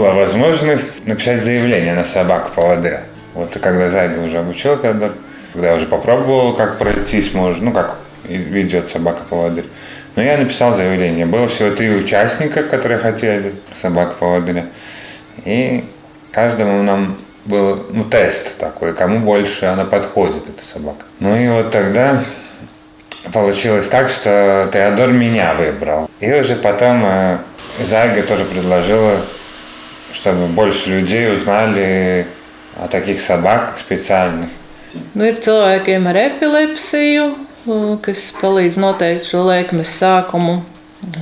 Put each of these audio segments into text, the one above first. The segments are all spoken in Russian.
возможность написать заявление на собаку-поводыря. Вот и когда Зайга уже обучил Теодор, когда уже попробовал, как пройтись можно, ну, как ведет собака-поводырь. Но я написал заявление. Было всего три участника, которые хотели собака-поводыря. И каждому нам был ну, тест такой, кому больше она подходит, эта собака. Ну и вот тогда получилось так, что Теодор меня выбрал. И уже потом э, Зайга тоже предложила, чтобы больше людей узнали о таких собаках специальных. Nu, ir cilvēkiem ar epilepsiju, kas palīdz noteikt šo lēkmes sākumu.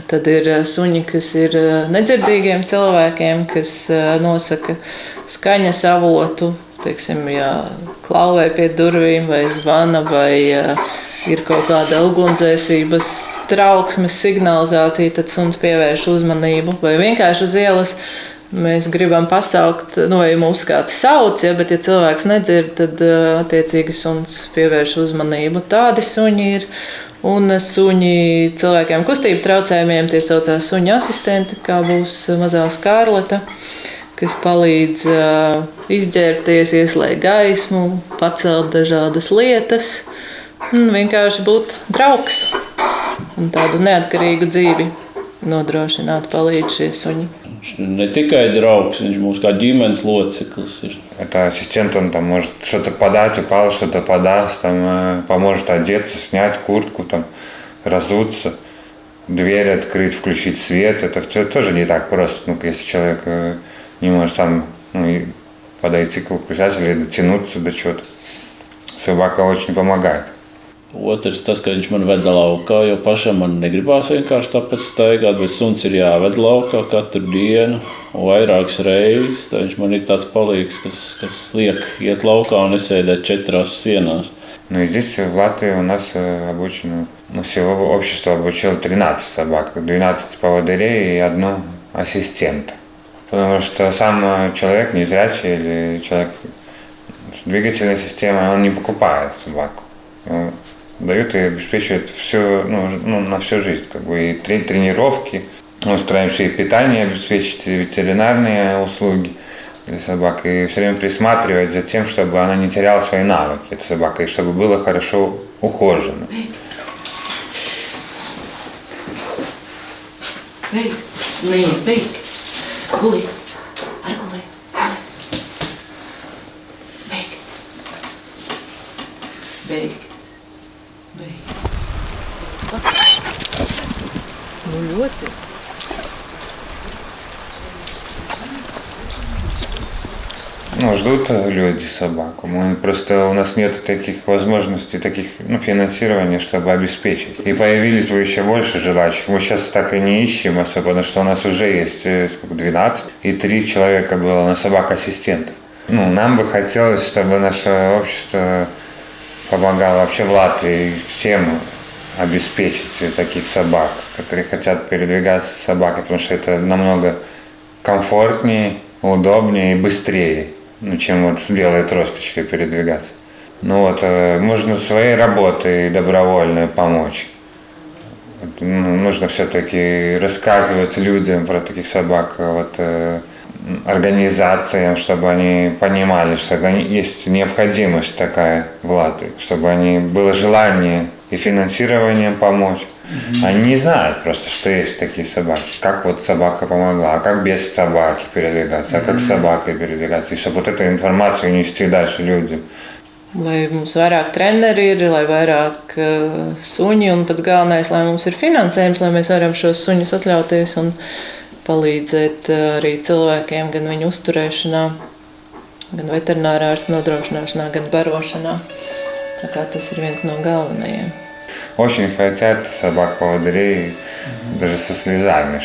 Tad ir suņi, kas ir nedzirdīgiem cilvēkiem, kas nosaka skaņas avotu. Teiksim, ja klauvē pie durvīm vai zvana vai ir kaut kāda ugunsdzēsības trauksmes signalizācija, tad suns pievērš uzmanību vai vienkārši uz ielas Mēs gribam pasaukt, nu, vai mūsu kāds sauc, ja, bet, ja cilvēks nedzird, tad attiecīgi suns pievērš uzmanību. Tādi suņi ir. Un suņi cilvēkiem kustību traucējumiem tie saucās suņu asistenti, kā būs mazā skārleta, kas palīdz uh, izģērbties, ieslēgt gaismu, pacelt dažādas lietas un vienkārši būt draugs un tādu neatkarīgu dzīvi nodrošināt, palīdz šie suņi. Viņš не tikai draugs, viņš mums kā ģimenes loceklis ir. Это ассистент, он там может что-то подать, упал, что-то подаст, там, э, поможет одеться, снять куртку, там, разуться, дверь открыть, включить свет. Это все тоже не так просто, ну, если человек э, не может сам ну, подойти к выключателю или дотянуться до чего-то. Собака очень помогает. Otrs, tas, ka viņš man veda laukā, jo pašam man negribās vienkārši tāpēc staigāt, bet suns ir jāved laukā katru dienu, vairākas reizes. Tā viņš man ir tāds palīgs, kas, kas liek iet laukā un nesēdēt četrās sienās. Ну и здесь, в Латвии, у нас обучено, ну, всего общество обучило 13 собак, 12 поводырей и одну ассистента. Потому что сам человек, незрячий или человек с двигательной системой, он не покупает собаку Дают и обеспечивают все, ну, ну, на всю жизнь. Как бы и тренировки, мы стараемся и питание обеспечить, и ветеринарные услуги для собак, и все время присматривать за тем, чтобы она не теряла свои навыки, эта собака, и чтобы было хорошо ухожено. Beigts, beigts. Ну, ждут люди собаку. Мы просто у нас нет таких возможностей, таких ну, финансирования, чтобы обеспечить. И появились бы еще больше желающих. Мы сейчас так и не ищем особо, потому что у нас уже есть э, сколько, 12, и три человека было на собак-ассистентов. Ну, нам бы хотелось, чтобы наше общество помогало вообще в Латвии всем обеспечить таких собак, которые хотят передвигаться с собакой, потому что это намного комфортнее, удобнее и быстрее, ну, чем вот с белой тросточкой передвигаться. Ну вот, э, можно своей работой добровольно помочь. Ну, нужно все-таки рассказывать людям про таких собак, вот, э, организациям, чтобы они понимали, что есть необходимость такая в Латвии, чтобы они было желание и финансированием помочь. Mm-hmm. Они не знают просто, что есть такие собаки. Как вот собака помогла, а как без собаки передвигаться, а как с собакой передвигаться. И чтобы вот эту информацию нести дальше людям. Lai mums vairāk treneri ir, lai vairāk uh, suņi, un pats galvenais, lai mums ir finansējums, lai mēs varam šos suņus atļauties un palīdzēt uh, arī cilvēkiem gan viņu uzturēšanā, gan veterinārā ārsta nodrošināšanā, gan barošanā. Tā kā tas ir viens no galvenajiem. Очень хотят собак поводырей, даже со слезами,